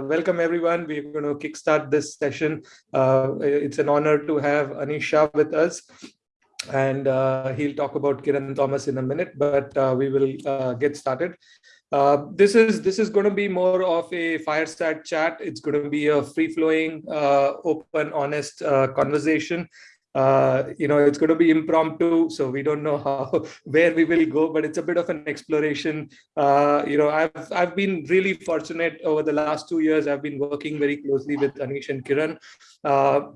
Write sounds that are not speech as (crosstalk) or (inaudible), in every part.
welcome everyone. We're going to kickstart this session. Uh, it's an honor to have Anish Shah with us. And uh, he'll talk about Kiran Thomas in a minute, but uh, we will uh, get started. Uh, this is this is going to be more of a fireside chat. It's going to be a free-flowing, uh, open, honest conversation uh, you know, it's going to be impromptu, so we don't know how (laughs) where we will go, but it's a bit of an exploration. Uh, you know, I've I've been really fortunate over the last two years. I've been working very closely with Anish and Kiran. Uh,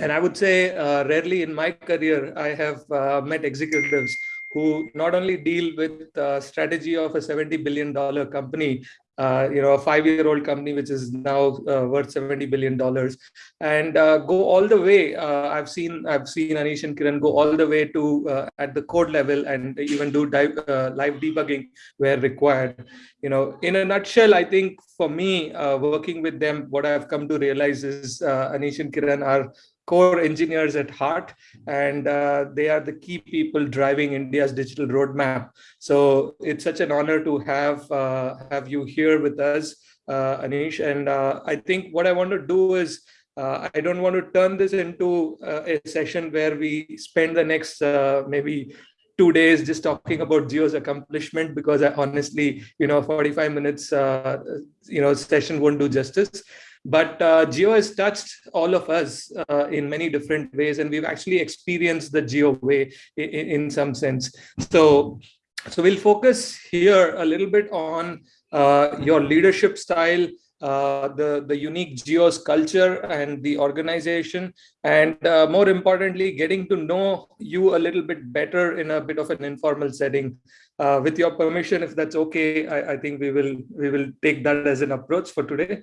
and I would say uh, rarely in my career, I have uh, met executives who not only deal with uh, strategy of a 70 billion dollar company uh, you know, a five-year-old company which is now uh, worth 70 billion dollars, and uh, go all the way. Uh, I've seen I've seen Anish and Kiran go all the way to uh, at the code level and even do dive, live debugging where required. You know, in a nutshell, I think for me, working with them, what I've come to realize is Anish and Kiran are core engineers at heart, and uh, they are the key people driving India's digital roadmap. So it's such an honor to have uh, have you here with us, uh, Anish. And uh, I think what I want to do is uh, I don't want to turn this into uh, a session where we spend the next maybe two days just talking about Jio's accomplishment because I honestly, you know, 45 minutes, you know, session won't do justice. But uh, Jio has touched all of us uh, in many different ways, and we've actually experienced the Jio way in, in some sense. So, so we'll focus here a little bit on uh, your leadership style, uh, the the unique Jio's culture and the organization, and uh, more importantly, getting to know you a little bit better in a bit of an informal setting. Uh, with your permission, if that's okay, I, I think we will we will take that as an approach for today.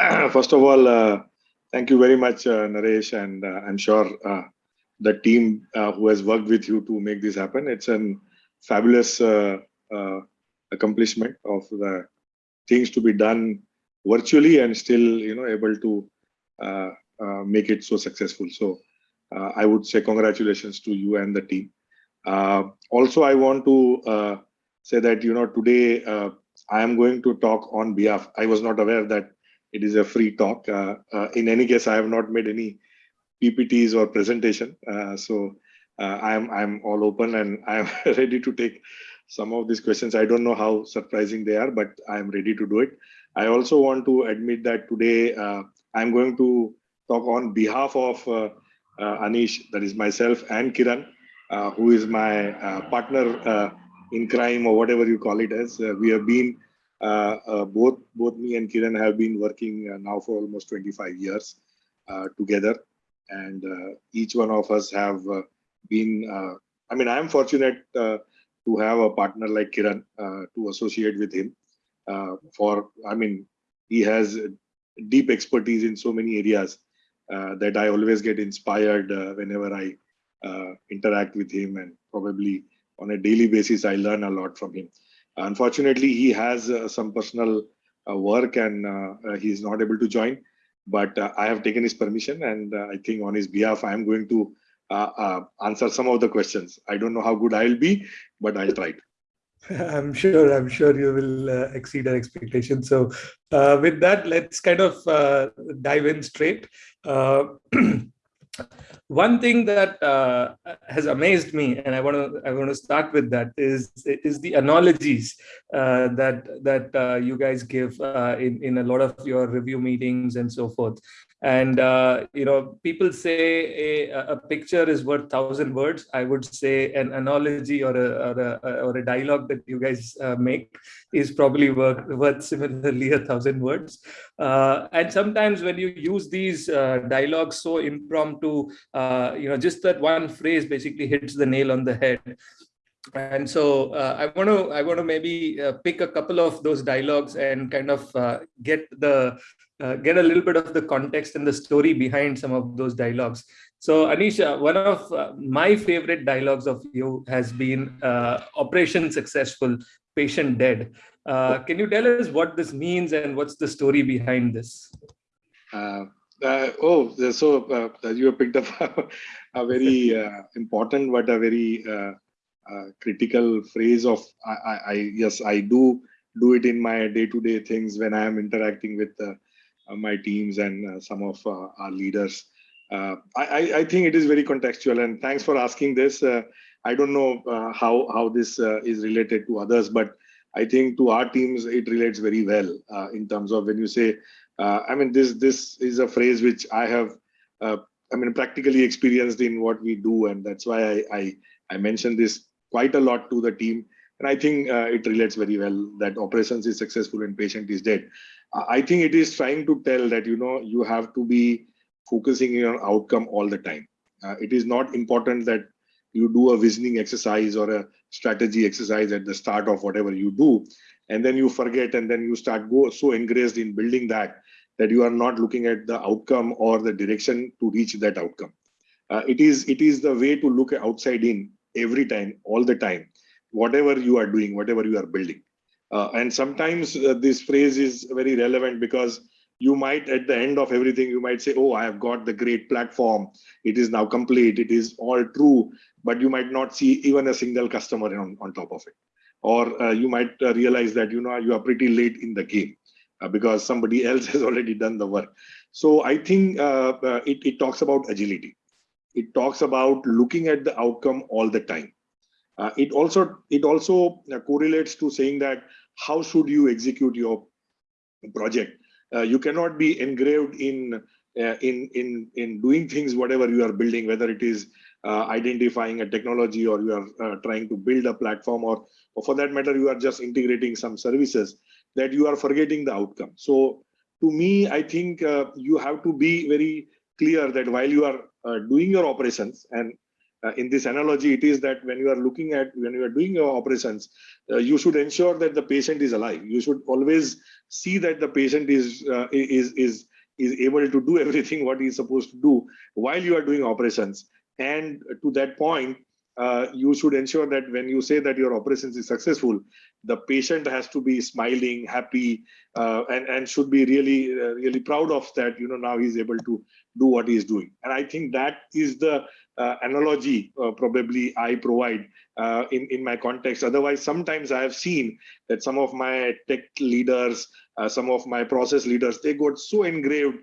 (clears throat) first of all, uh, thank you very much, uh, Naresh, and uh, I'm sure uh, the team uh, who has worked with you to make this happen. It's a fabulous uh, accomplishment of the things to be done virtually and still, you know, able to make it so successful. So I would say congratulations to you and the team. also, I want to say that, you know, today I am going to talk on behalf. I was not aware that it is a free talk. Uh, uh, in any case, I have not made any PPTs or presentation, uh, so I'm I'm all open and I'm (laughs) ready to take some of these questions. I don't know how surprising they are, but I'm ready to do it. I also want to admit that today I'm going to talk on behalf of Anish, that is myself, and Kiran, who is my partner in crime or whatever you call it as. we have been uh, uh, Uh, uh, both both me and Kiran have been working uh, now for almost 25 years uh, together, and each one of us have been. I mean, I am fortunate to have a partner like Kiran to associate with him. for I mean, he has deep expertise in so many areas uh, that I always get inspired uh, whenever I uh, interact with him and probably on a daily basis I learn a lot from him. Unfortunately, he has uh, some personal uh, work and uh, he is not able to join. But I have taken his permission, and I think on his behalf, I am going to answer some of the questions. I don't know how good I'll be, but I'll try. (laughs) I'm sure. I'm sure you will uh, exceed our expectations. So, uh, with that, let's kind of uh, dive in straight. (clears throat) one thing that uh, has amazed me and i want to i want to start with that is is the analogies uh, that that uh, you guys give uh, in in a lot of your review meetings and so forth and uh, you know people say a, a picture is worth thousand words. I would say an analogy or a or a, or a dialogue that you guys uh, make is probably worth, worth similarly a thousand words. Uh, and sometimes when you use these uh, dialogues so impromptu uh, you know just that one phrase basically hits the nail on the head. And so uh, i want to i want to maybe uh, pick a couple of those dialogues and kind of uh, get the uh, get a little bit of the context and the story behind some of those dialogues. So anisha one of uh, my favorite dialogues of you has been uh, operation successful patient dead. Can you tell us what this means and what's the story behind this? Oh so you have picked up (laughs) a very important but a very uh, critical phrase of I, I, I, yes I do do it in my day-to-day things when I am interacting with uh, my teams and uh, some of uh, our leaders. Uh, I, I, think it is very contextual, and thanks for asking this. Uh, I don't know how how this is related to others, but I think to our teams it relates very well in terms of when you say. I mean, this this is a phrase which I have I mean, practically experienced in what we do, and that's why I I, I mentioned this quite a lot to the team. And I think uh, it relates very well that operations is successful and patient is dead. I think it is trying to tell that you know you have to be focusing on outcome all the time. Uh, it is not important that you do a visioning exercise or a strategy exercise at the start of whatever you do, and then you forget, and then you start go so engrossed in building that that you are not looking at the outcome or the direction to reach that outcome. Uh, it is it is the way to look outside in every time, all the time, whatever you are doing, whatever you are building. Uh, and sometimes uh, this phrase is very relevant because you might at the end of everything you might say oh i have got the great platform it is now complete it is all true but you might not see even a single customer on, on top of it or uh, you might uh, realize that you know you are pretty late in the game uh, because somebody (laughs) else has already done the work. So I think uh, uh, it, it talks about agility. It talks about looking at the outcome all the time. It also it also correlates to saying that how should you execute your project. you cannot be engraved in uh, in in in doing things whatever you are building whether it is uh, identifying a technology or you are uh, trying to build a platform or, or for that matter you are just integrating some services that you are forgetting the outcome. So to me, I think uh, you have to be very clear that while you are uh, doing your operations and uh, in this analogy, it is that when you are looking at, when you are doing your operations, uh, you should ensure that the patient is alive. You should always see that the patient is, uh, is, is, is able to do (laughs) everything what he is supposed to do while you are doing operations. And to that point, uh, you should ensure that when you say that your operations is successful, the patient has to be smiling, happy, uh, and and should be really uh, really proud of that. You know now he's able to do what he's doing, and I think that is the uh, analogy uh, probably I provide in in my context. Otherwise, sometimes I have seen that some of my tech leaders, some of my process leaders, they got so engraved,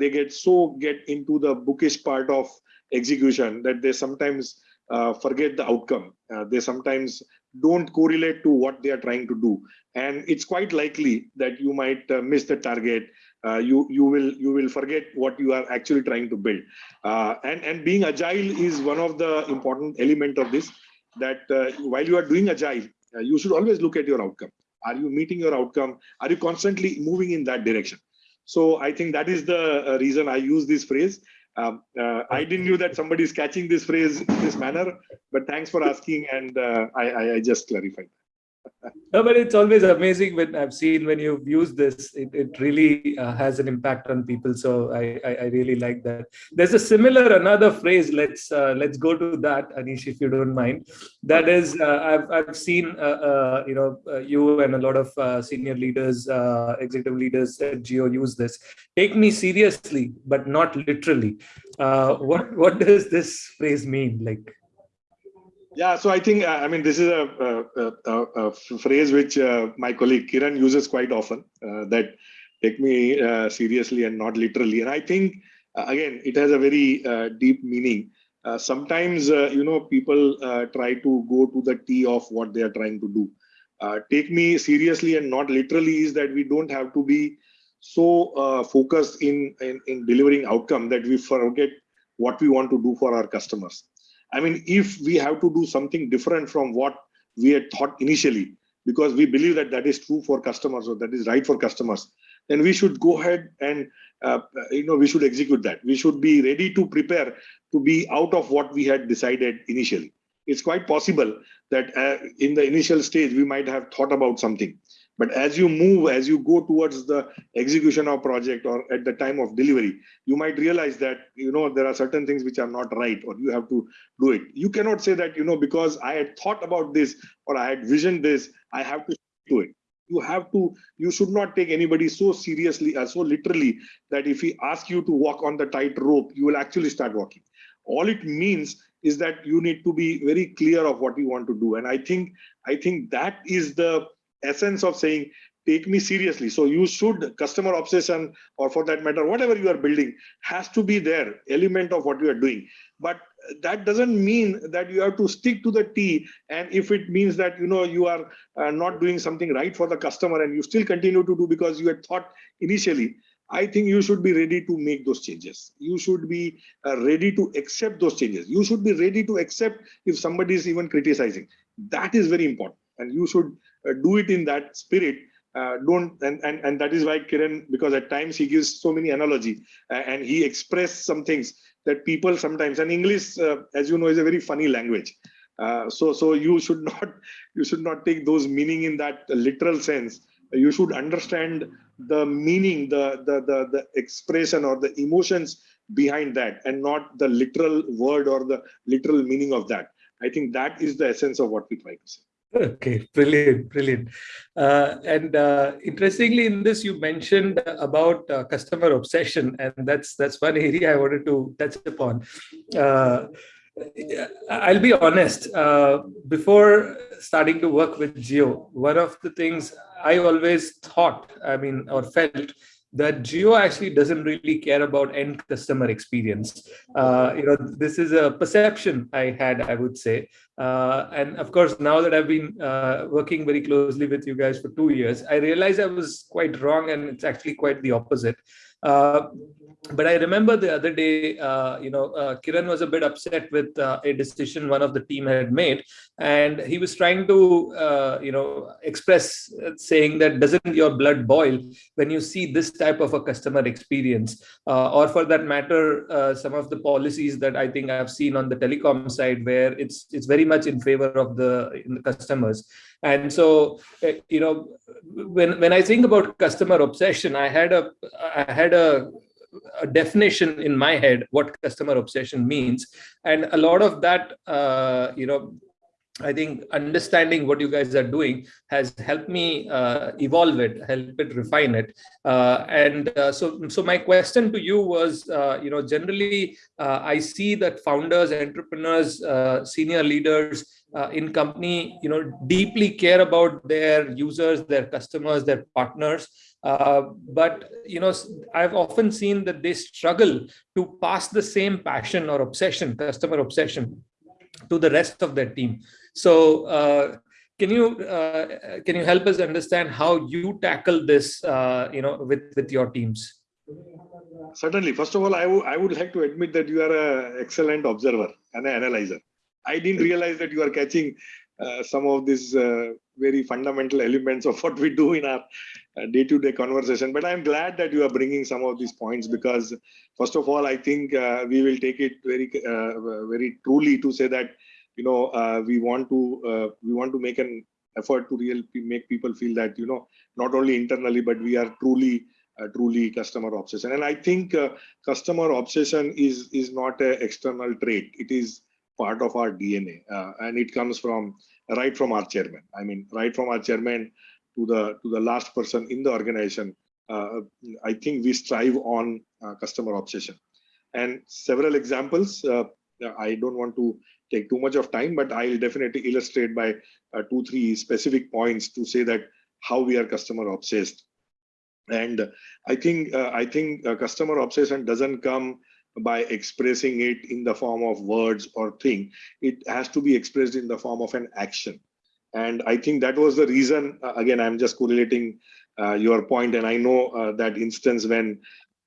they get so get into the bookish part of execution that they sometimes uh, forget the outcome. Uh, they sometimes don't correlate to what they are trying to do, and it's quite likely that you might uh, miss the target. Uh, you you will you will forget what you are actually trying to build. Uh, and and being agile is one of the important element of this. That uh, while you are doing agile, you should always look at your outcome. Are you meeting your outcome? Are you constantly moving in that direction? So I think that is the reason I use this phrase. Um, uh, I didn't know that somebody is catching this phrase in this manner, but thanks for asking, and uh, I, I, just clarified no, but it's always amazing when I've seen when you've used this, it, it really uh, has an impact on people. So I, I, I, really like that. There's a similar another phrase. Let's uh, let's go to that, Anish, if you don't mind. That is, uh, I've I've seen uh, uh, you know uh, you and a lot of senior leaders, executive leaders at Jio use this. Take me seriously, but not literally. what what does this phrase mean? Like yeah, so I think, uh, I mean, this is a, a, a, a phrase which uh, my colleague Kiran uses quite often uh, that take me uh, seriously and not literally. And I think, uh, again, it has a very uh, deep meaning. sometimes, you know, people try to go to the T of what they are trying to do. take me seriously and not literally is that we don't have to be so focused in, in, in delivering outcome that we forget what we want to do for our customers I mean, if we have to do something different from what we had thought initially, because we believe that that is true for customers or that is right for customers, then we should go ahead and uh, you know we should execute that. We should be ready to prepare to be out of what we had decided initially. It's quite possible that uh, in the initial stage we might have thought about something, but as you move, as you go towards the execution of project or at the time of delivery, you might realize that, you know, there are certain things which are not right or you have to do it. You cannot say that, you know, because I had thought about this or I had visioned this, I have to do it. You have to, you should not take anybody so seriously or uh, so literally that if he asks you to walk on the tight rope, you will actually start walking. All it means is that you need to be very clear of what you want to do. And I think, I think that is the essence of saying take me seriously. So you should customer obsession or for that matter whatever you are building has to be there element of what you are doing. But that doesn't mean that you have to stick to the t. And if it means that you know you are uh, not doing something right for the customer and you still continue to do because you had thought initially i think you should be ready to make those changes. You should be uh, ready to accept those changes. You should be ready to accept if somebody is even criticizing. That is very important. And you should do it in that spirit uh, don't and, and and that is why kiran because at times he gives so many analogy uh, and he expressed some things that people sometimes and english uh, as you know is a very funny language. Uh, so so you should (laughs) not you should not take those meaning in that literal sense. You should understand the meaning the the the, the expression or the emotions behind that and not the literal word or the literal meaning of that. I think that is the essence of what we try to say Okay, brilliant, brilliant. Uh, and uh, interestingly, in this you mentioned about uh, customer obsession, and that's that's one area I wanted to touch upon. Uh, I'll be honest. Uh, before starting to work with Jio, one of the things I always thought, I mean, or felt that Jio actually doesn't really care about end customer experience. Uh, you know, this is a perception I had, I would say. Uh, and of course, now that I've been uh, working very closely with you guys for two years, I realized I was quite wrong and it's actually quite the opposite. Uh, but I remember the other day, uh, you know, uh, Kiran was a bit upset with uh, a decision one of the team had made, and he was trying to, uh, you know, express uh, saying that doesn't your blood boil when you see this type of a customer experience, or for that matter, some of the policies that I think I've seen on the telecom side where it's it's very much in favor of the, the customers. And so, you know, when when I think about customer obsession, I had a I had a a definition in my head what customer obsession means and a lot of that uh, you know I think understanding what you guys are doing has helped me uh, evolve it, help it refine it. Uh, and uh, so, so my question to you was, uh, you know, generally uh, I see that founders, entrepreneurs, uh, senior leaders in company, you know, deeply care about their users, their customers, their partners. Uh, but you know, I've often seen that they struggle to pass the same passion or obsession, customer obsession, to the rest of their team. So, uh, can you uh, can you help us understand how you tackle this, uh, you know, with with your teams? Certainly. First of all, I, I would like to admit that you are an excellent observer and an analyzer. I didn't realize that you are catching uh, some of these uh, very fundamental elements of what we do in our uh, day-to-day conversation. But I'm glad that you are bringing some of these points because, first of all, I think uh, we will take it very, uh, very truly to say that you know we want to we want to make an effort to really make people feel that you know not only internally but we are truly uh, truly customer obsession and i think uh, customer obsession is is not an external trait it is part of our DNA, uh, and it comes from right from our chairman. I mean, right from our chairman to the to the last person in the organization. Uh, I think we strive on uh, customer obsession, and several examples. Uh, I don't want to take too much of time, but I'll definitely illustrate by uh, two, three specific points to say that how we are customer obsessed. And I think uh, I think customer obsession doesn't come by expressing it in the form of words or thing. It has to be expressed in the form of an action. And I think that was the reason, uh, again, I'm just correlating uh, your point, and I know uh, that instance when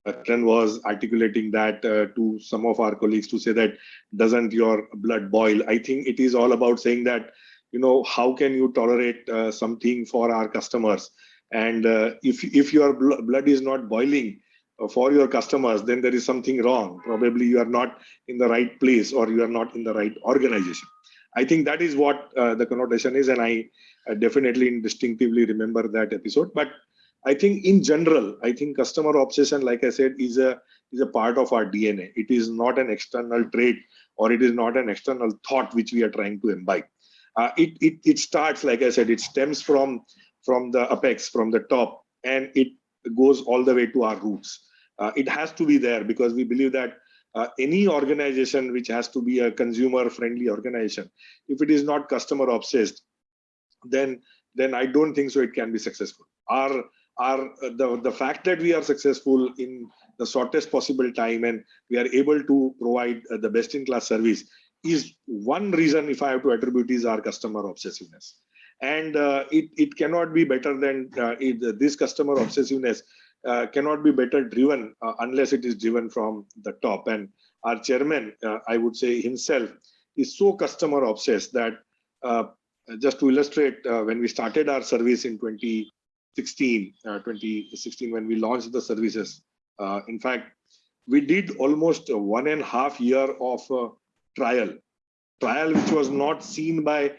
Kiran was articulating that uh, to some of our colleagues to say that doesn't your blood boil? I think it is all about saying that, you know, how can you tolerate uh, something for our customers? And uh, if if your bl blood is not boiling, for your customers, then there is something wrong. Probably you are not in the right place or you are not in the right organization. I think that is what uh, the connotation is, and I uh, definitely distinctively remember that episode. But I think in general, I think customer obsession, like I said, is a is a part of our DNA. It is not an external trait or it is not an external thought which we are trying to imbibe. Uh, it, it it starts, like I said, it stems from from the apex, from the top, and it goes all the way to our roots uh, it has to be there because we believe that uh, any organization which has to be a consumer friendly organization if it is not customer obsessed then then I don't think so it can be successful. Our, our the, the fact that we are successful in the shortest possible time and we are able to provide uh, the best in class service is one reason if I have to attribute is our customer obsessiveness. And uh, it, it cannot be better than uh, it, this customer obsessiveness uh, cannot be better driven uh, unless it is driven from the top. And our chairman, uh, I would say himself, is so customer obsessed that just to illustrate, when we started our service in 2016, 2016 when we launched the services, in fact, we did almost one and a half year of trial. Trial which was not seen by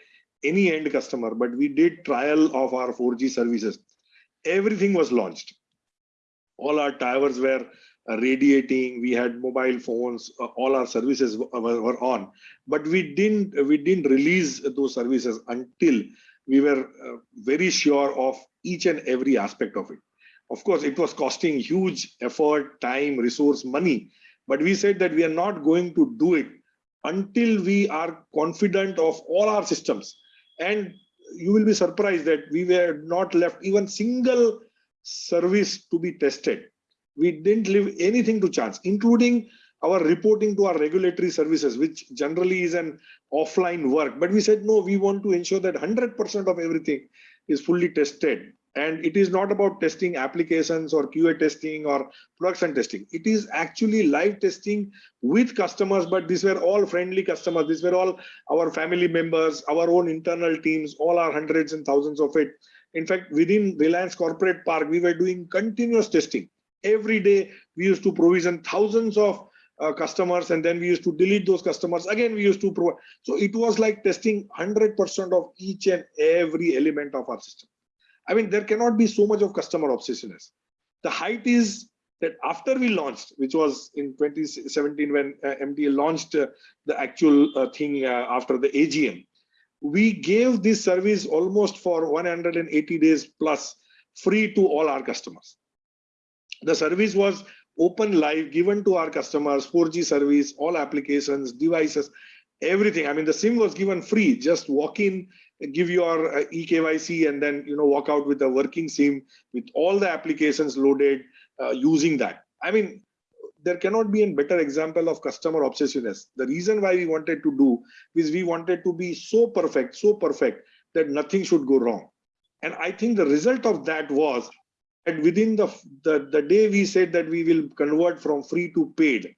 any end customer but we did trial of our 4g services. Everything was launched all our towers were uh, radiating. We had mobile phones. Uh, all our services were, on. But we didn't we didn't release those services until we were uh, very sure of each and every aspect of it. Of course it was costing huge effort time resource money. But we said that we are not going to do it until we are confident of all our systems. And you will be surprised that we were not left even single service to be tested. We didn't leave anything to chance including our reporting to our regulatory services which generally is an offline work. But we said no we want to ensure that 100% of everything is fully tested. And it is not about testing applications or qa testing or production testing. It is actually live testing with customers but these were all friendly customers. These were all our family members our own internal teams all our hundreds and thousands of it in fact within reliance corporate park we were doing continuous testing every day we used to provision thousands of uh, customers and then we used to delete those customers again we used to provide so it was like testing 100% of each and every element of our system I mean, there cannot be so much of customer obsessiveness. The height is that after we launched, which was in 2017 when uh, launched uh, the actual uh, thing uh, after the AGM, we gave this service almost for 180 days plus free to all our customers. The service was open live given to our customers 4g service all applications devices everything i mean the sim was given free just walk in give your uh, eKYC and then you know walk out with a working SIM with all the applications loaded uh, using that. I mean, there cannot be a better example of customer obsessiveness. The reason why we wanted to do is we wanted to be so perfect, so perfect that nothing should go wrong. And I think the result of that was that within the, the, the day we said that we will convert from free to paid,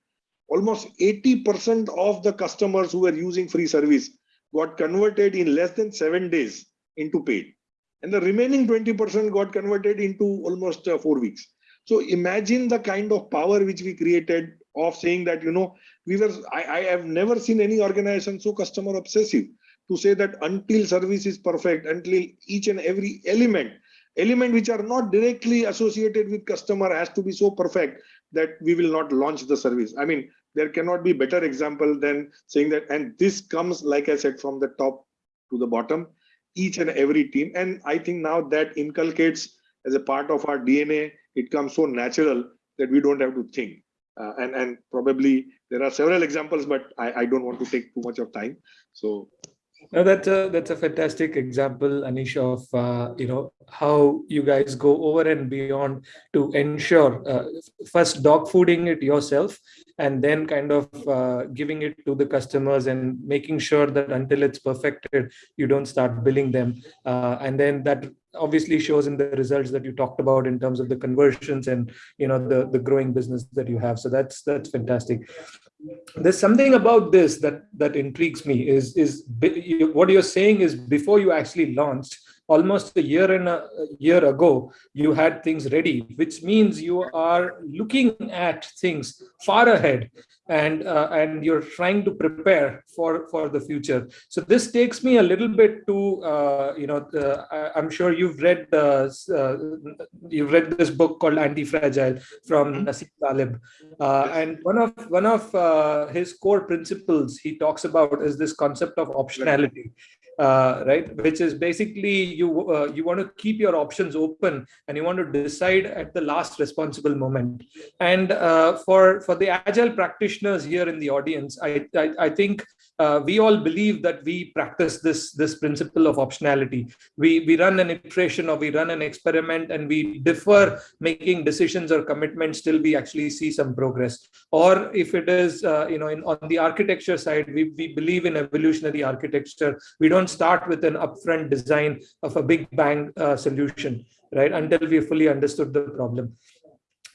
almost 80% of the customers who were using free service got converted in less than seven days into paid. And the remaining 20% got converted into almost uh, four weeks. So imagine the kind of power which we created of saying that, you know, we were, I, I have never seen any organization so customer obsessive to say that until service is perfect, until each and every element, element which are not directly associated with customer has to be so perfect that we will not launch the service. I mean, there cannot be better example than saying that and this comes like i said from the top to the bottom each and every team and i think now that inculcates as a part of our dna it comes so natural that we don't have to think. Uh, and and probably there are several examples but I, I don't want to take too much of time. So no, that's a that's a fantastic example, Anish, of uh, you know how you guys go over and beyond to ensure uh, first dog fooding it yourself, and then kind of uh, giving it to the customers and making sure that until it's perfected, you don't start billing them, uh, and then that obviously shows in the results that you talked about in terms of the conversions and you know the the growing business that you have. So that's that's fantastic. There's something about this that that intrigues me is is what you're saying is before you actually launched almost a year and a year ago you had things ready which means you are looking at things far ahead and uh, and you're trying to prepare for for the future. So this takes me a little bit to uh, you know the, i'm sure you've read uh, you've read this book called anti-fragile from mm-hmm. Taleb. Uh, and one of one of uh, his core principles he talks about is this concept of optionality uh, right? Which is basically you uh, you want to keep your options open and you want to decide at the last responsible moment. And uh, for for the agile practitioners here in the audience, I I, I think uh, we all believe that we practice this this principle of optionality. We we run an iteration or we run an experiment and we defer making decisions or commitments till we actually see some progress. Or if it is uh, you know in, on the architecture side, we we believe in evolutionary architecture. We don't start with an upfront design of a big bang uh, solution, right? Until we fully understood the problem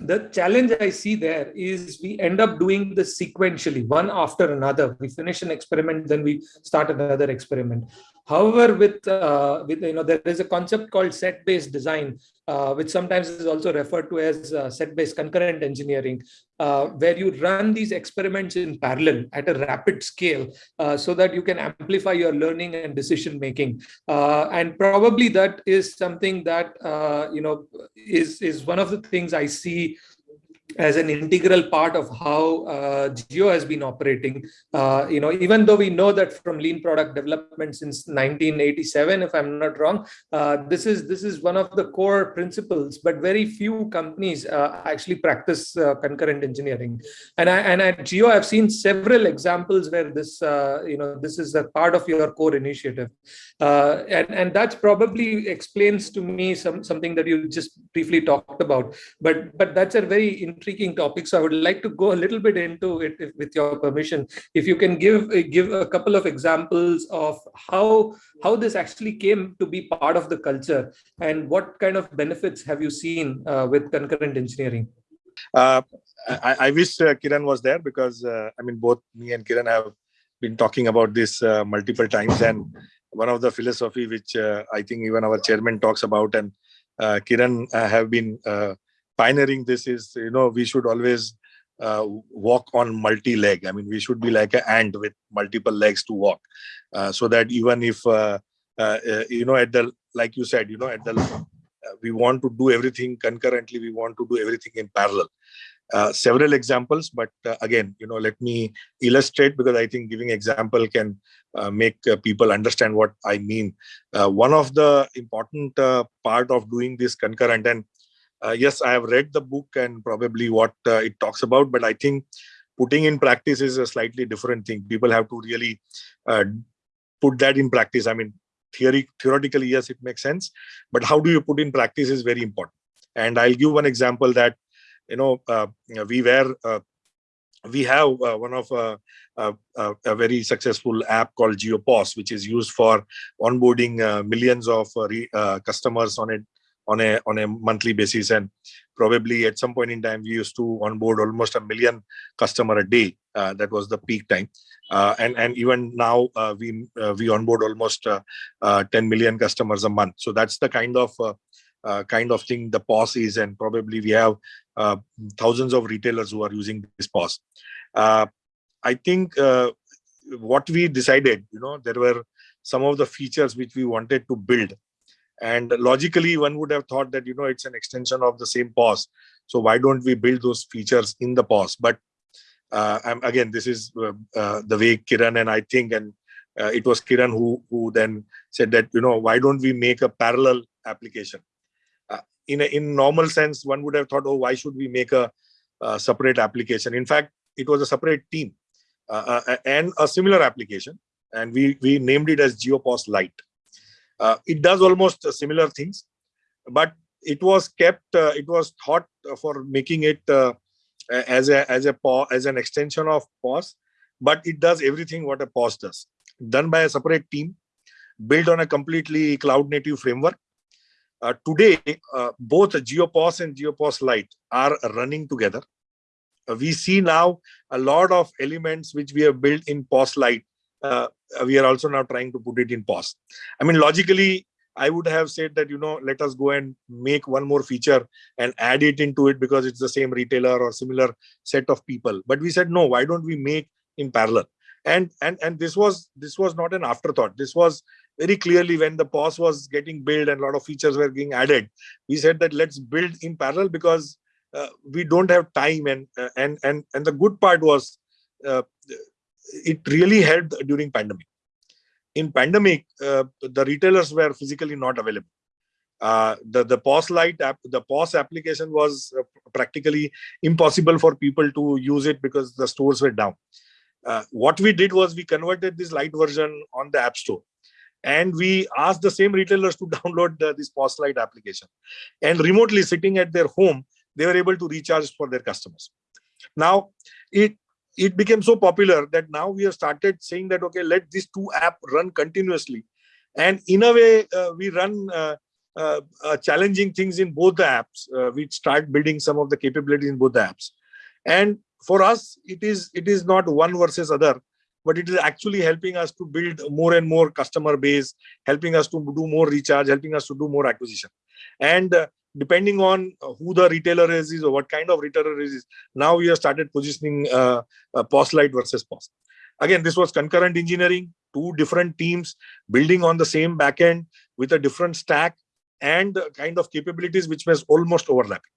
the challenge I see there is we end up doing this sequentially, one after another. We finish an experiment, then we start another experiment. However, with uh, with you know, there is a concept called set-based design, uh, which sometimes is also referred to as uh, set-based concurrent engineering, uh, where you run these experiments in parallel at a rapid scale, uh, so that you can amplify your learning and decision making. Uh, and probably that is something that you know is is one of the things I see as an integral part of how uh, Jio has been operating. Uh, you know, even though we know that from lean product development since 1987, if I'm not wrong, uh, this is this is one of the core principles. But very few companies uh, actually practice uh, concurrent engineering. And I, and at Jio, I've seen several examples where this uh, you know this is a part of your core initiative, and and that probably explains to me some something that you just briefly talked about. But but that's a very intriguing topic. So I would like to go a little bit into it if, with your permission. If you can give give a couple of examples of how how this actually came to be part of the culture and what kind of benefits have you seen uh, with concurrent engineering? Uh, I, I, wish uh, Kiran was there because uh, I mean both me and Kiran have been talking about this uh, multiple times and one of the philosophy which uh, I think even our chairman talks about and Kiran have been pioneering this is you know we should always uh, walk on multi-leg. I mean we should be like an ant with multiple legs to walk. Uh, so that even if uh, uh, uh you know at the like you said you know at the uh, we want to do everything concurrently we want to do everything in parallel. Several examples but again you know let me illustrate because i think giving example can make people understand what i mean. One of the important part of doing this concurrent and uh, yes i have read the book and probably what uh, it talks about but i think putting in practice is a slightly different thing. People have to really uh, put that in practice. I mean theory theoretically yes it makes sense but how do you put in practice is very important. And i'll give one example that you know uh, we were uh, we have uh, one of a very successful app called JioPOS, which is used for onboarding millions of customers on it on a on a monthly basis. And probably at some point in time we used to onboard almost a million customer a day. Uh, that was the peak time. Uh, and and even now uh, we uh, we onboard almost uh, uh, 10 million customers a month. So that's the kind of kind of thing the POS is. And probably we have thousands of retailers who are using this POS. I think what we decided you know there were some of the features which we wanted to build and logically one would have thought that you know it's an extension of the same POS so why don't we build those features in the POS but uh, again this is uh, uh, the way kiran and i think and uh, it was kiran who who then said that you know why don't we make a parallel application? Uh, in a in normal sense one would have thought oh why should we make a, a separate application? In fact it was a separate team uh, and a similar application and we we named it as JioPOS Lite uh, it does almost similar things, but it was kept, uh, it was thought for making it uh, as a as a as an extension of POS, but it does everything what a POS does, done by a separate team, built on a completely cloud native framework. Uh, today, uh, both JioPOS and JioPOS Lite are running together. Uh, we see now a lot of elements which we have built in POS Lite uh, we are also now trying to put it in pause. I mean, logically, I would have said that, you know, let us go and make one more feature and add it into it because it's the same retailer or similar set of people. But we said, no, why don't we make in parallel? And and and this was this was not an afterthought. This was very clearly when the POS was getting built and a lot of features were being added. We said that let's build in parallel because uh, we don't have time and uh, and and and the good part was uh, it really helped during pandemic in pandemic, uh, the retailers were physically not available. Uh, the the POS Lite app, the POS application was uh, practically impossible for people to use it because the stores were down. Uh, what we did was we converted this light version on the app store and we asked the same retailers to (laughs) download the, this POS Lite application and remotely sitting at their home they were able to recharge for their customers now it it became so popular that now we have started saying that okay let these two app run continuously. And in a way uh, we run uh, uh, uh challenging things in both the apps. Uh, we start building some of the capabilities in both the apps. And for us it is it is not one versus other but it is actually helping us to build more and more customer base, helping us to do more recharge, helping us to do more acquisition. And uh, depending on who the retailer is, or what kind of retailer is, now we have started positioning uh, uh, POS Lite versus POS. Again, this was concurrent engineering, two different teams building on the same backend with a different stack and kind of capabilities which was almost overlapping.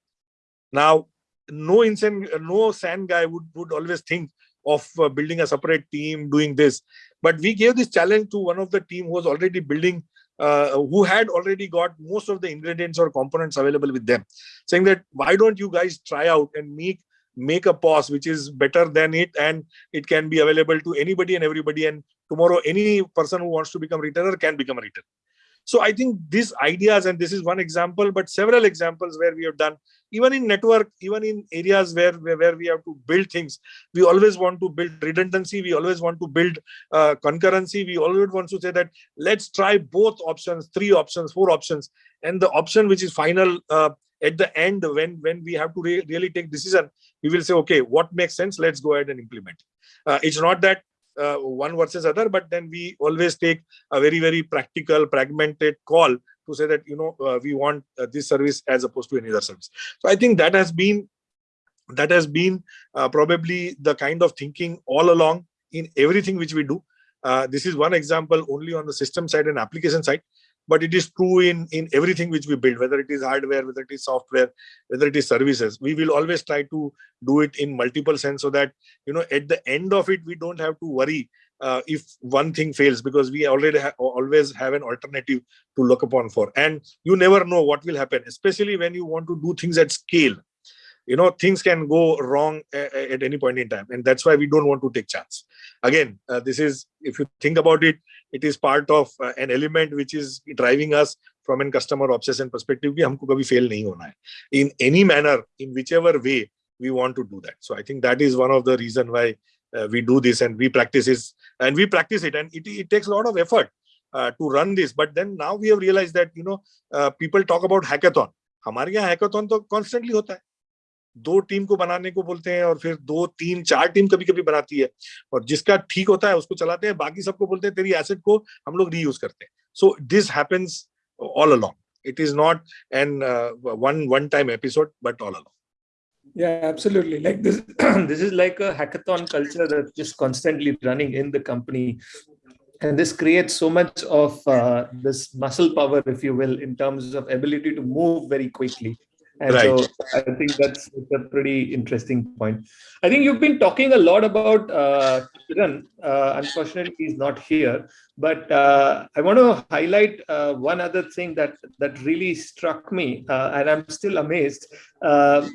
Now, no insane, no SAN guy would, would always think of uh, building a separate team doing this but we gave this challenge to one of the team who was already building uh, who had already got most of the ingredients or components available with them saying that why don't you guys try out and make make a POS which is better than it and it can be available to anybody and everybody and tomorrow any person who wants to become a retailer can become a retailer. So i think these ideas and this is one example but several examples where we have done even in network even in areas where, where, where we have to build things we always want to build redundancy. We always want to build uh, concurrency. We always want to say that let's try both options three options four options. And the option which is final uh, at the end when when we have to re really take decision we will say okay what makes sense? Let's go ahead and implement uh, it's not that uh, one versus other but then we always take a very very practical pragmatic call to say that you know uh, we want uh, this service as opposed to any other service. So i think that has been that has been uh, probably the kind of thinking all along in everything which we do. Uh, this is one example only on the system side and application side but it is true in in everything which we build whether it is hardware whether it is software whether it is services. We will always try to do it in multiple sense so that you know at the end of it we don't have to worry uh, if one thing fails because we already ha always have an alternative to look upon for. And you never know what will happen especially when you want to do things at scale. You know things can go wrong at any point in time and that's why we don't want to take chance. Again uh, this is if you think about it it is part of uh, an element which is driving us from a customer obsession perspective We, humko kabhi fail nahi hona hai in any manner in whichever way we want to do that. So i think that is one of the reason why uh, we do this and we practice this and we practice it and it, it takes a lot of effort uh, to run this but then now we have realized that you know uh, people talk about hackathon हमारे यहाँ hackathon तो constantly होता है दो team को बनाने को बोलते हैं और फिर दो तीन चार टीम कभी कभी बनाती है और जिसका ठीक होता है उसको चलाते हैं बाकी सबको बोलते हैं तेरी एसेट को हम लोग रीयूज करते हैं so this happens all along is not an uh, one one time episode but all along yeah absolutely like this (clears throat) this is like a hackathon culture that's just constantly running in the company and this creates so much of uh, this muscle power if you will in terms of ability to move very quickly and right. so I think that's, a pretty interesting point. I think you've been talking a lot about uh, Kiran. Uh, unfortunately, he's not here. But uh, I want to highlight uh, one other thing that, that really struck me, uh, and I'm still amazed, uh,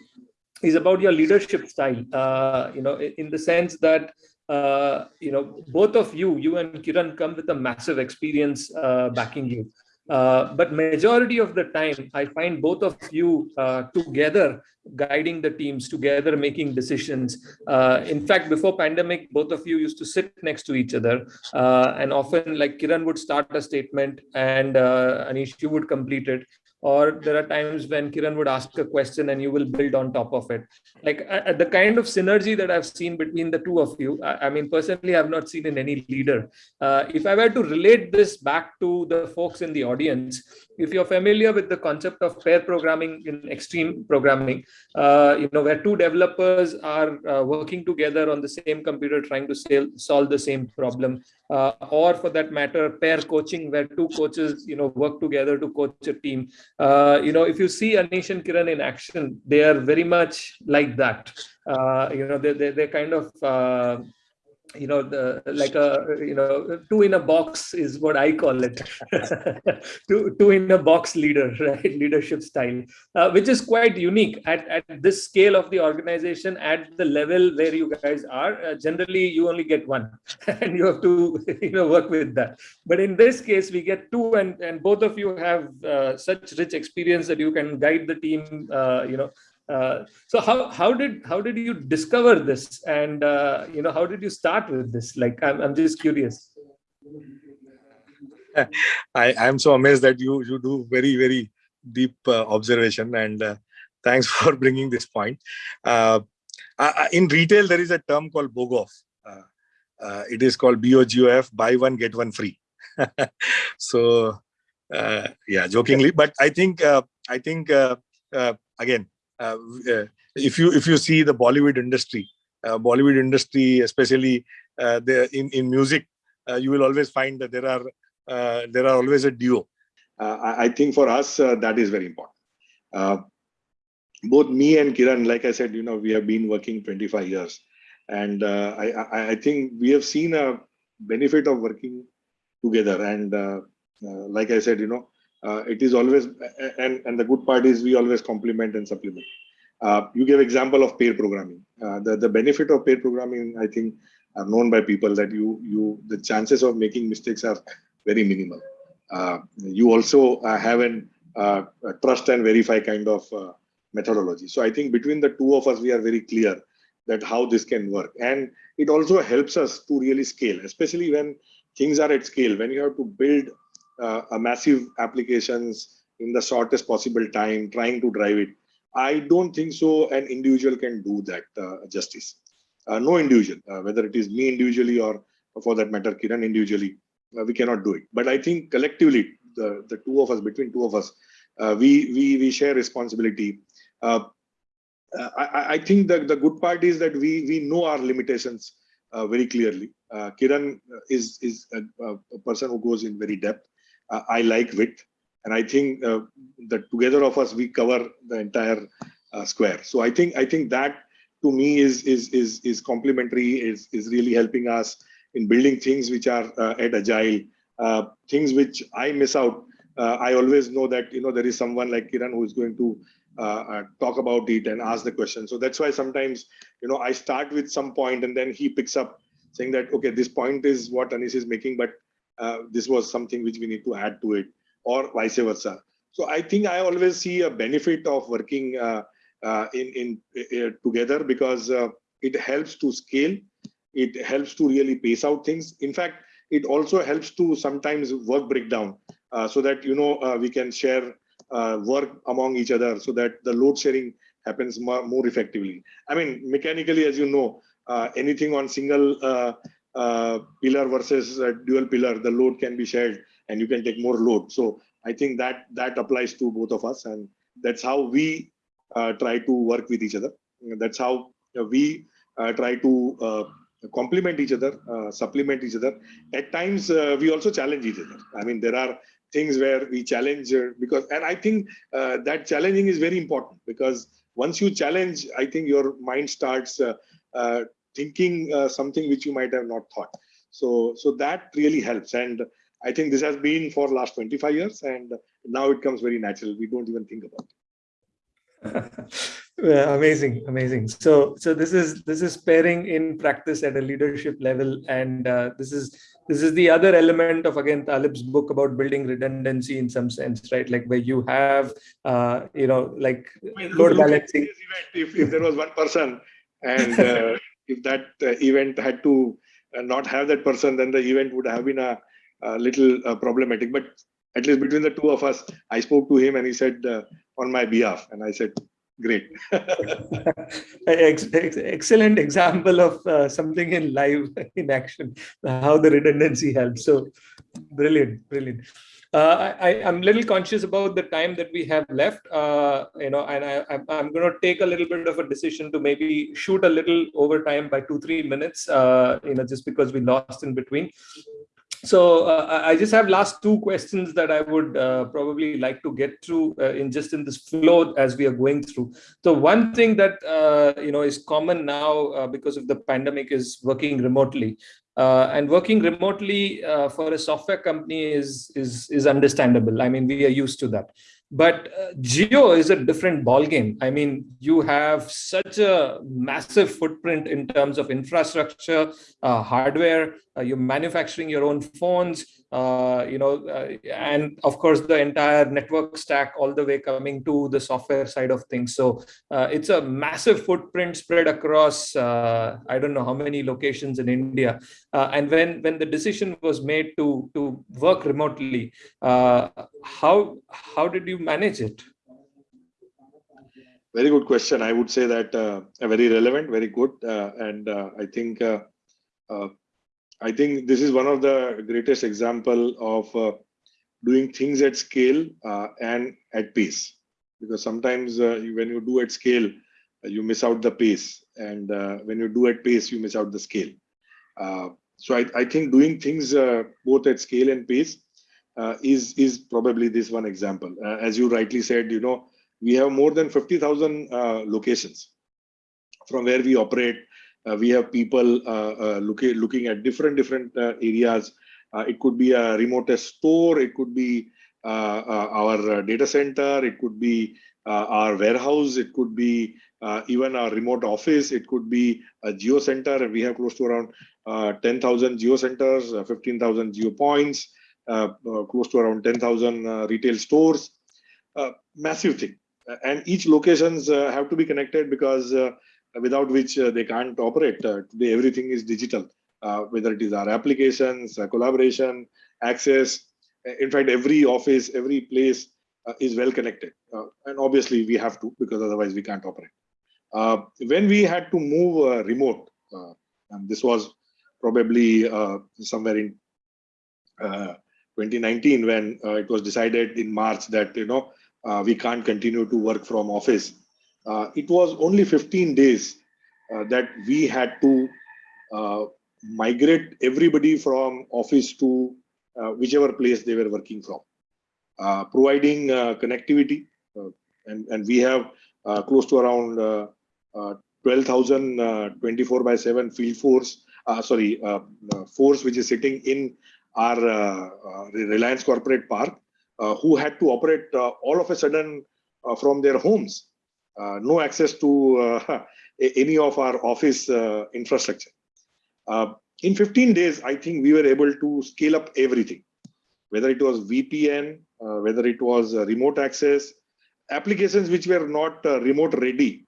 is about your leadership style. Uh, you know, in, the sense that uh, you know, both of you, you and Kiran come with a massive experience uh, backing you. Uh, but majority of the time, I find both of you uh, together guiding the teams, together making decisions. Uh, in fact, before pandemic, both of you used to sit next to each other. And often like Kiran would start a statement and Anish, you would complete it or there are times when Kiran would ask a question and you will build on top of it. Like uh, the kind of synergy that I've seen between the two of you, I, I mean, personally, I've not seen in any leader. Uh, if I were to relate this back to the folks in the audience, if you're familiar with the concept of pair programming in extreme programming, uh, you know, where two developers are uh, working together on the same computer trying to solve the same problem, uh, or for that matter, pair coaching where two coaches, you know, work together to coach a team. Uh, you know, if you see Anish and Kiran in action, they are very much like that. Uh, you know, they, they, they're kind of uh, you know the like a you know two in a box is what i call it. (laughs) Two two in a box leader (laughs) right? Leadership style uh, which is quite unique at, at this scale of the organization at the level where you guys are. Uh, generally you only get one (laughs) and you have to you know work with that. But in this case we get two and and both of you have uh, such rich experience that you can guide the team uh, you know uh, so how how did how did you discover this? And uh, you know how did you start with this? Like i'm, I'm just curious. (laughs) I i'm so amazed that you you do very very deep uh, observation. And uh, thanks (laughs) for bringing this point. Uh, in retail there is a term called bogof. It is called bogof buy one get one free. (laughs) So yeah jokingly. But i think i think again uh, uh, if you if you see the Bollywood industry, uh, Bollywood industry, especially uh, the in in music, uh, you will always find that there are uh, there are always a duo. I think for us that is very important. both me and Kiran, like I said, you know, we have been working 25 years, and I, I, I think we have seen a benefit of working together. And like I said, you know, uh, it is always and and the good part is we always complement and supplement. Uh, you gave example of pair programming. Uh, the the benefit of pair programming i think are known by people that you you the chances of making mistakes are very minimal. Uh, you also uh, have an uh, trust and verify kind of methodology. So i think between the two of us we are very clear that how this can work. And it also helps us to really scale especially when things are at scale when you have to build a massive applications in the shortest possible time, trying to drive it. I don't think so. An individual can do that uh, justice. Uh, no individual, uh, whether it is me individually or for that matter, Kiran individually, uh, we cannot do it. But I think collectively, the, the two of us, between two of us, uh, we, we, we share responsibility. I, I think that the good part is that we, we know our limitations very clearly. Kiran is, is a, a person who goes in very depth uh, I like width. And I think uh, that together of us, we cover the entire uh, square. So I think I think that to me is is is is complementary, is is really helping us in building things which are at agile, things which I miss out. I always know that you know there is someone like Kiran who is going to uh, uh, talk about it and ask the question. So that's why sometimes, you know, I start with some point and then he picks up saying that, okay, this point is what Anish is making, but uh, this was something which we need to add to it or vice versa. So i think i always see a benefit of working uh, uh, in in uh, together because uh, it helps to scale it helps to really pace out things. In fact it also helps to sometimes work breakdown so that you know we can share work among each other so that the load sharing happens more, more effectively. I mean mechanically as you know anything on single pillar versus dual pillar, the load can be shared and you can take more load. So I think that that applies to both of us, and that's how we uh, try to work with each other. That's how we uh, try to uh, complement each other, uh, supplement each other. At times, we also challenge each other. I mean, there are things where we challenge because, and I think that challenging is very important because once you challenge, I think your mind starts uh, thinking uh, something which you might have not thought. So, so that really helps. And I think this has been for last 25 years and now it comes very natural. We don't even think about it. yeah, amazing, amazing. So, so this is this is pairing in practice at a leadership level, and uh, this is this is the other element of again Taleb's book about building redundancy in some sense, right? Like where you have, uh, you know, like load balancing. If, if there was one person and uh, (laughs) if that uh, event had to uh, not have that person, then the event would have been a, a little uh, problematic. But at least between the two of us, I spoke to him and he said on my behalf, and I said, great. (laughs) Excellent example of uh, something in live (laughs) in action how the redundancy helps. So brilliant brilliant uh, I, am a little conscious about the time that we have left, uh, you know, and I, am going to take a little bit of a decision to maybe shoot a little over time by two, three minutes, uh, you know, just because we lost in between. so uh, I just have last two questions that I would uh, probably like to get through in just in this flow as we are going through. So one thing that you know is common now because of the pandemic is working remotely. Uh, and working remotely for a software company is is is understandable. I mean, we are used to that. But uh, Jio is a different ballgame. I mean, you have such a massive footprint in terms of infrastructure, uh, hardware, uh, you're manufacturing your own phones, uh, you know, uh, and of course the entire network stack all the way coming to the software side of things. So uh, it's a massive footprint spread across, uh, I don't know how many locations in India. Uh, and when, when the decision was made to, to work remotely, uh, how, how did you manage it? Very good question. I would say that very relevant, very good. and I think I think this is one of the greatest example of uh, doing things at scale uh, and at pace. Because sometimes uh, when you do at scale, uh, you miss out the pace. And uh, when you do at pace, you miss out the scale. Uh, so I, I, think doing things both at scale and pace is, is probably this one example. as you rightly said, you know, we have more than 50,000 locations from where we operate Uh, we have people uh, uh, looking looking at different different uh, areas. Uh, it could be a remote store. It could be our data center. It could be our warehouse. It could be even our remote office. It could be a Jio center. We have close to around 10,000 Jio centers, 15,000 Jio points, close to around 10,000 retail stores. massive thing and each locations uh, have to be connected because uh, without which uh, they can't operate. Uh, today, everything is digital, uh, whether it is our applications, collaboration, access. In fact, every office, every place is well connected. and obviously, we have to because otherwise we can't operate. when we had to move remote, and this was probably somewhere in 2019 when uh, it was decided in March that you know uh, we can't continue to work from office uh, it was only 15 days uh, that we had to uh, migrate everybody from office to uh, whichever place they were working from, uh, providing uh, connectivity. Uh, and, and we have uh, close to around uh, 12,000 24 by 7 field force, sorry, force which is sitting in our Reliance Corporate Park, who had to operate all of a sudden from their homes no access to uh, (laughs) any of our office uh, infrastructure. in 15 days, I think we were able to scale up everything, whether it was VPN, whether it was remote access, applications which were not remote ready.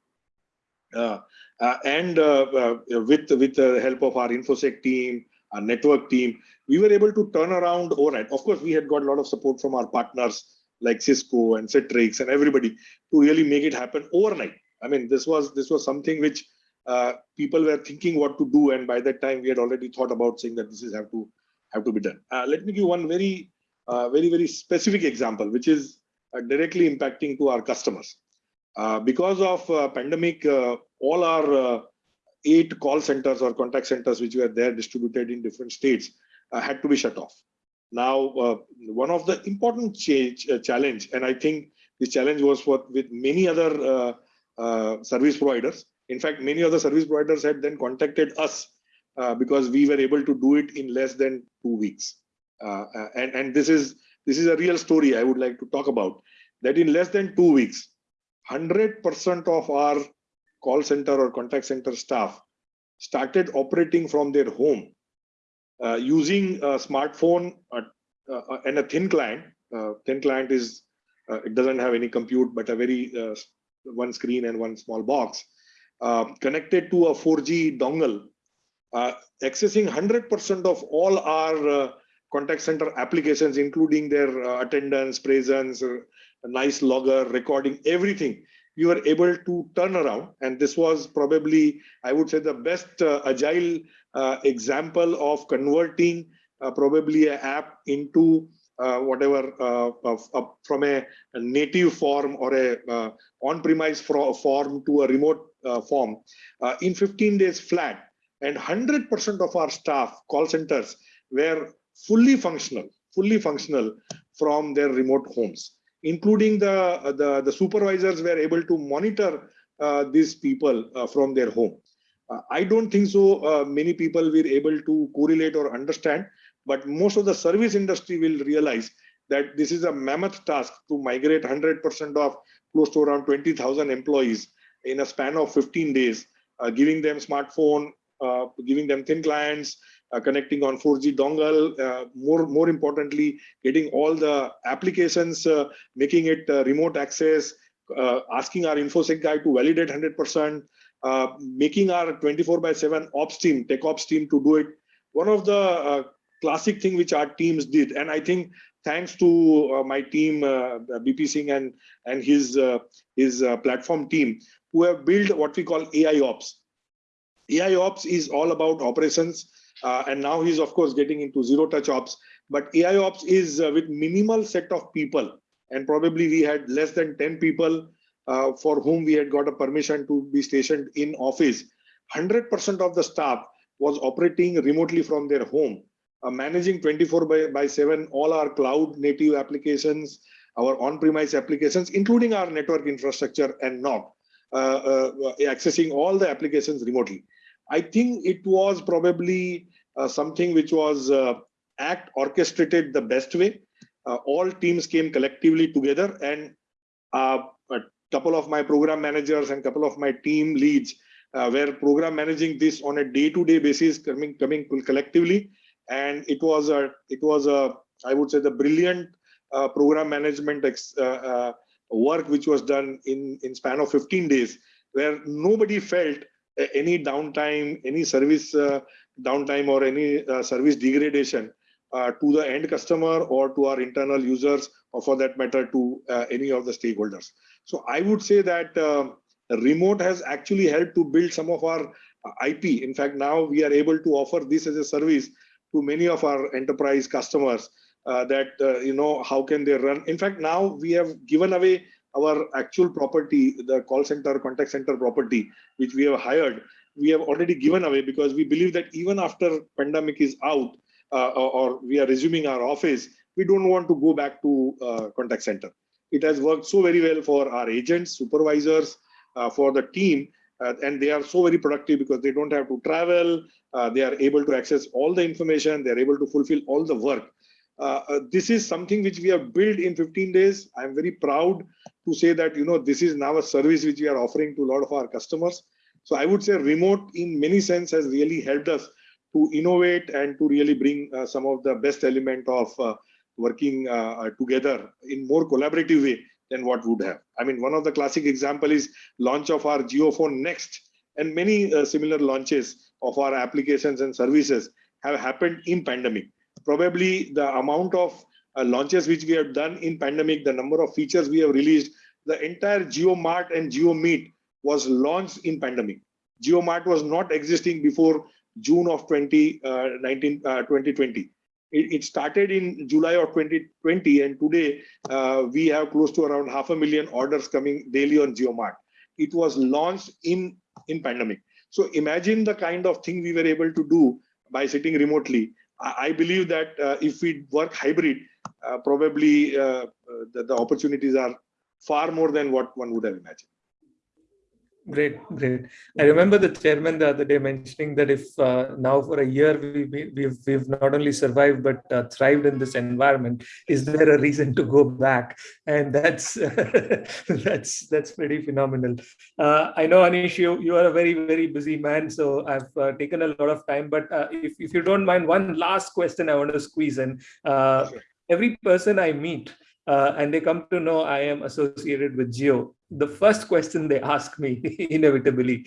Uh, and uh, uh, with with the help of our infosec team our network team we were able to turn around overnight of course we had got a lot of support from our partners like Cisco and Citrix and everybody to really make it happen overnight. I mean, this was this was something which uh, people were thinking what to do, and by that time we had already thought about saying that this is have to have to be done. Uh, let me give one very uh, very very specific example, which is uh, directly impacting to our customers. Uh, because of uh, pandemic, all our eight call centers or contact centers which were there distributed in different states had to be shut off. Now, uh, one of the important change, uh, challenge, and I think this challenge was for with many other uh, uh service providers. In fact, many other service providers had then contacted us uh, because we were able to do it in less than two weeks. Uh, and and this is this is a real story I would like to talk about. That in less than two weeks, 100% of our call center or contact center staff started operating from their home using a smartphone uh, uh, and a thin client. thin client is it doesn't have any compute, but a very one screen and one small box connected to a 4G dongle, accessing 100% of all our contact center applications, including their uh, attendance, presence, uh, nice logger, recording, everything. We were able to turn around, and this was probably, I would say, the best uh, agile uh, example of converting uh, probably an app into uh, whatever from a, a, native form or a on-premise form to a remote form. In 15 days flat and 100% of our staff call centers were fully functional, fully functional from their remote homes, including the, the, the supervisors were able to monitor uh, these people uh, from their home. Uh, I don't think so uh, many people were able to correlate or understand, but most of the service industry will realize that this is a mammoth task to migrate 100% of close to around 20,000 employees in a span of 15 days, uh, giving them smartphone, uh, giving them thin clients, uh, connecting on 4G dongle, uh, more, more importantly, getting all the applications, uh, making it uh, remote access, asking our InfoSec guy to validate 100%, making our 24 by 7 ops team, tech ops team to do it. One of the classic thing which our teams did, and I think thanks to my team, BP Singh and, and his, his platform team, who have built what we call AI Ops. AI Ops is all about operations, uh, and now he's of course getting into zero touch ops. But AI Ops is uh, with minimal set of people, and probably we had less than 10 people uh, for whom we had got a permission to be stationed in office. 100% of the staff was operating remotely from their home, uh, managing 24 by, by 7 all our cloud native applications, our on-premise applications, including our network infrastructure and not uh, uh, accessing all the applications remotely. I think it was probably uh, something which was uh, act orchestrated the best way. Uh, all teams came collectively together and uh, a couple of my program managers and couple of my team leads uh, were program managing this on a day-to-day -day basis coming coming collectively and it was a it was a i would say the brilliant uh, program management work which was done in in span of 15 days where nobody felt any downtime, any service uh, downtime or any uh, service degradation uh, to the end customer or to our internal users or for that matter to any of the stakeholders. So I would say that remote has actually helped to build some of our IP. In fact, now we are able to offer this as a service to many of our enterprise customers uh, that, uh, you know, how can they run. In fact, now we have given away our actual property, the call center, contact center property, which we have hired, we have already given away because we believe that even after pandemic is out uh, or we are resuming our office, we don't want to go back to uh, contact center. It has worked so very well for our agents, supervisors, uh, for the team, uh, and they are so very productive because they don't have to travel. Uh, they are able to access all the information. They are able to fulfill all the work. Uh, uh, this is something which we have built in 15 days. I'm very proud to say that, you know, this is now a service which we are offering to a lot of our customers. So I would say remote in many sense has really helped us to innovate and to really bring uh, some of the best element of uh, working uh, together in more collaborative way than what would have. I mean, one of the classic example is launch of our JioPhone Next and many similar launches of our applications and services have happened in pandemic probably the amount of uh, launches which we have done in pandemic, the number of features we have released, the entire JioMart and JioMeet was launched in pandemic. JioMart was not existing before June of 2019, uh, 2020. Uh, it, it, started in July of 2020, and today uh, we have close to around half a million orders coming daily on JioMart. It was launched in in pandemic. So imagine the kind of thing we were able to do by sitting remotely I believe that uh, if we work hybrid, uh, probably uh, the, the opportunities are far more than what one would have imagined. Great, great. I remember the chairman the other day mentioning that if uh, now for a year we, we, we've, we've not only survived but uh, thrived in this environment, is there a reason to go back? And that's (laughs) that's that's pretty phenomenal. Uh, I know Anish, you, you are a very very busy man, so I've uh, taken a lot of time. But uh, if if you don't mind, one last question I want to squeeze in. Uh, every person I meet uh, and they come to know I am associated with Jio, the first question they ask me (laughs) inevitably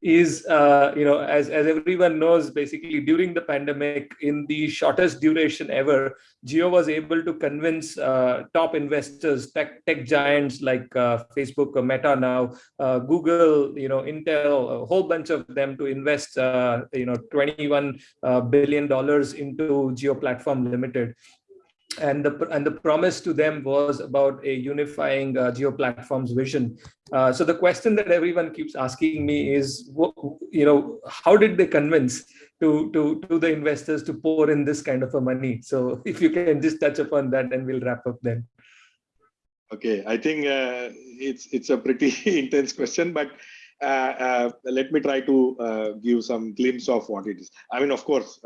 is, uh, you know, as, as everyone knows, basically during the pandemic, in the shortest duration ever, Jio was able to convince uh, top investors, tech, tech giants like uh, Facebook Meta now, uh, Google, you know, Intel, a whole bunch of them to invest, uh, you know, $21 uh, into Jio Platform Limited and the and the promise to them was about a unifying uh, Jio platforms vision. Uh, so the question that everyone keeps asking me is, you know, how did they convince to, to, to the investors to pour in this kind of a money? So (laughs) if you can just touch upon that and we'll wrap up then. Okay, I think uh, it's it's a pretty (laughs) intense question, but uh, uh, let me try to uh, give some glimpse of what it is. I mean, of course,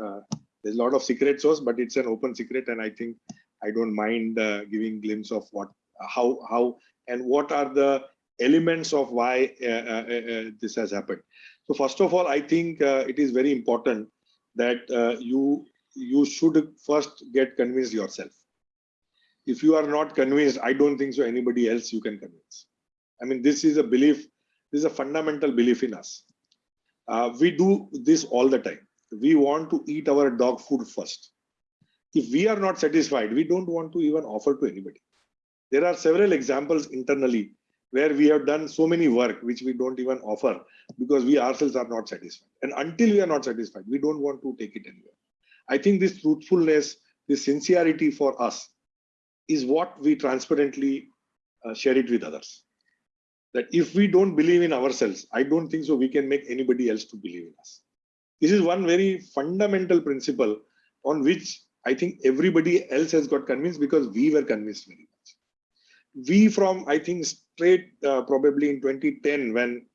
there's a lot of secret sauce, but it's an open secret, and I think I don't mind uh, giving glimpse of what, how, how, and what are the elements of why uh, uh, uh, this has happened. So first of all, I think it is very important that you you should first get convinced yourself. If you are not convinced, I don't think so anybody else you can convince. I mean, this is a belief this is a fundamental belief in us. Uh, we do this all the time. We want to eat our dog food first. If we are not satisfied, we don't want to even offer to anybody. There are several examples internally where we have done so many work which we don't even offer because we ourselves are not satisfied. And until we are not satisfied, we don't want to take it anywhere. I think this truthfulness, this sincerity for us is what we transparently uh, share it with others that if we don't believe in ourselves, I don't think so we can make anybody else to believe in us. This is one very fundamental principle on which I think everybody else has got convinced because we were convinced very much. We from, I think, straight uh, probably in 2010 when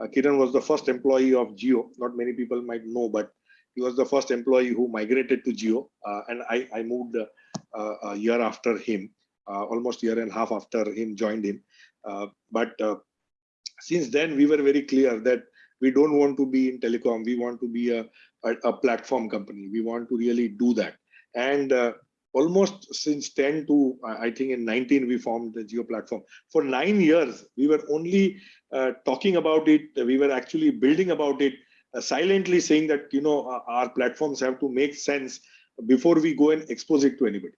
uh, Kiran was the first employee of Jio. Not many people might know, but he was the first employee who migrated to Jio. Uh, and I, I moved uh, a year after him, uh, almost year and a half after him joined him. Uh, but uh, since then, we were very clear that we don't want to be in telecom. We want to be a, a, a platform company. We want to really do that. And uh, almost since 10 to, I think in 19, we formed the Jio platform. For nine years, we were only uh, talking about it. We were actually building about it, uh, silently saying that, you know, our platforms have to make sense before we go and expose it to anybody.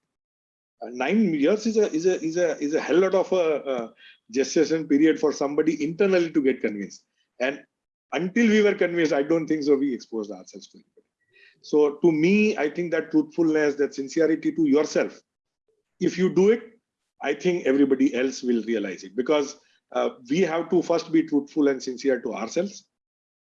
Uh, nine years is a is a is a is a hell lot of a, gestation period for somebody internally to get convinced. And until we were convinced, I don't think so. We exposed ourselves to anybody. So to me, I think that truthfulness, that sincerity to yourself, if you do it, I think everybody else will realize it because uh, we have to first be truthful and sincere to ourselves.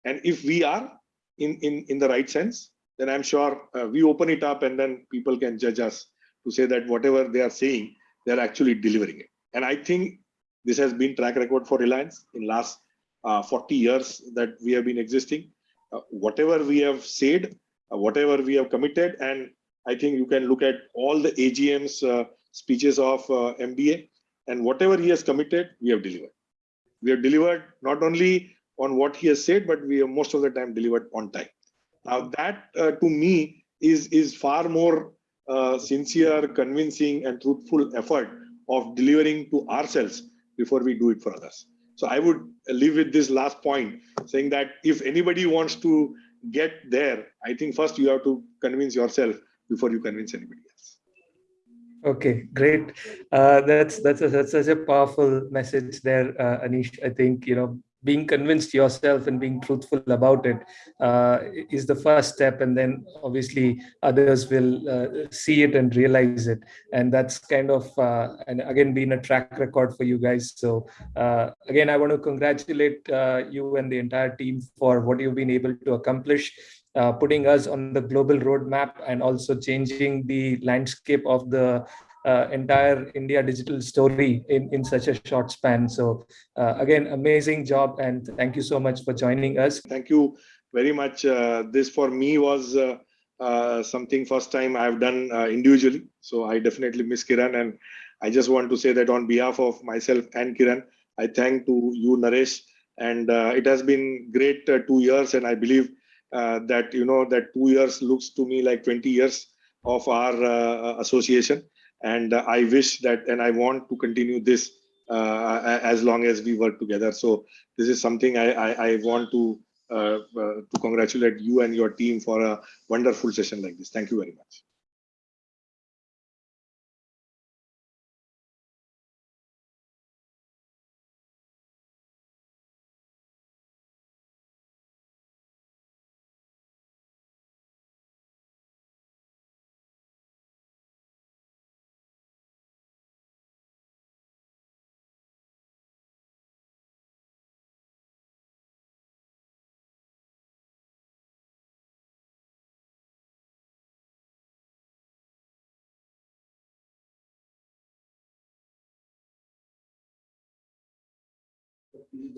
And if we are in, in, in the right sense, then I'm sure uh, we open it up and then people can judge us to say that whatever they are saying, they're actually delivering it. And I think this has been track record for Reliance in last uh, 40 years that we have been existing. Uh, whatever we have said, uh, whatever we have committed, and I think you can look at all the AGM's uh, speeches of uh, MBA, and whatever he has committed, we have delivered. We have delivered not only on what he has said, but we have most of the time delivered on time. Now that uh, to me is is far more sincere, convincing, and truthful effort of delivering to ourselves before we do it for others. So I would leave with this last point saying that if anybody wants to get there, I think first you have to convince yourself before you convince anybody else. Okay, great. Uh, that's that's a, that's such a powerful message there, uh, Anish. I think you know being convinced yourself and being truthful about it uh, is the first step. And then obviously others will uh, see it and realize it. And that's kind of uh, and again been a track record for you guys. So uh, again i want to congratulate uh, you and the entire team for what you've been able to accomplish uh, putting us on the global roadmap and also changing the landscape of the uh, entire India digital story in, in such a short span. So uh, again, amazing job and thank you so much for joining us. Thank you very much. Uh, this for me was uh, uh, something first time I've done uh, individually. So I definitely miss Kiran and I just want to say that on behalf of myself and Kiran, I thank to you, Naresh, and it has been great two years and I believe that, you know, that two years looks to me like 20 years of our association and uh, i wish that and i want to continue this uh, as long as we work together. So this is something i i, I want to uh, to congratulate you and your team for a wonderful session like this. Thank you very much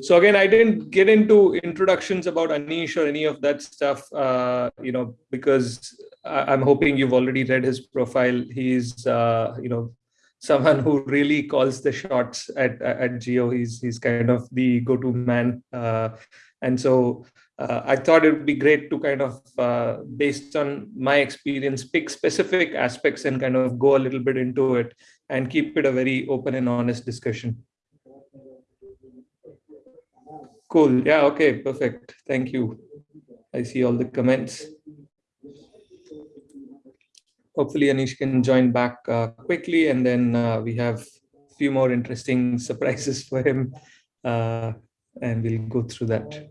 so again, I didn't get into introductions about Anish or any of that stuff, uh, you know, because I'm hoping you've already read his profile. He's, uh, you know, someone who really calls the shots at at Jio He's he's kind of the go-to man, uh, and so uh, I thought it would be great to kind of, uh, based on my experience, pick specific aspects and kind of go a little bit into it and keep it a very open and honest discussion. Cool. Yeah. Okay. Perfect. Thank you. I see all the comments. Hopefully Anish can join back uh, quickly and then uh, we have a few more interesting (laughs) surprises for him uh, and we'll go through that.